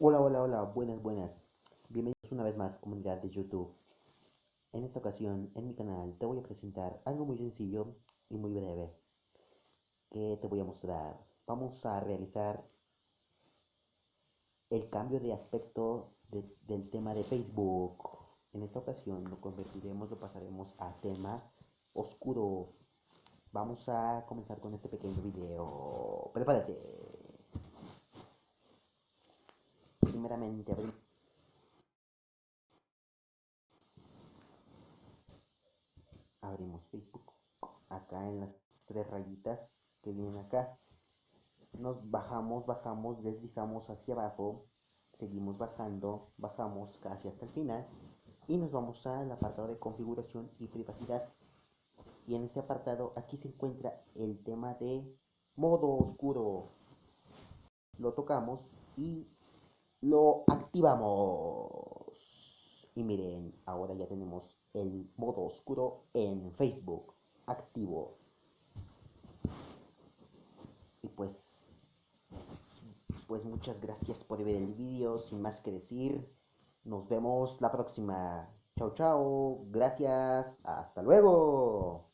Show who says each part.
Speaker 1: Hola, hola, hola, buenas, buenas. Bienvenidos una vez más, comunidad de YouTube. En esta ocasión, en mi canal, te voy a presentar algo muy sencillo y muy breve. Que te voy a mostrar. Vamos a realizar el cambio de aspecto del tema de Facebook. En esta ocasión lo convertiremos, lo pasaremos a tema oscuro. Vamos a comenzar con este pequeño video. Prepárate. Primeramente abrimos Facebook. Acá en las tres rayitas que vienen acá. Nos bajamos bajamos deslizamos hacia abajo. Seguimos bajando bajamos casi hasta el final. Y nos vamos al apartado de configuración y privacidad. Y en este apartado aquí se encuentra el tema de modo oscuro. Lo tocamos y lo activamos y miren ahora ya tenemos el modo oscuro en Facebook activo y pues pues muchas gracias por ver el vídeo sin más que decir nos vemos la próxima. Chao, chao. Gracias. Hasta luego.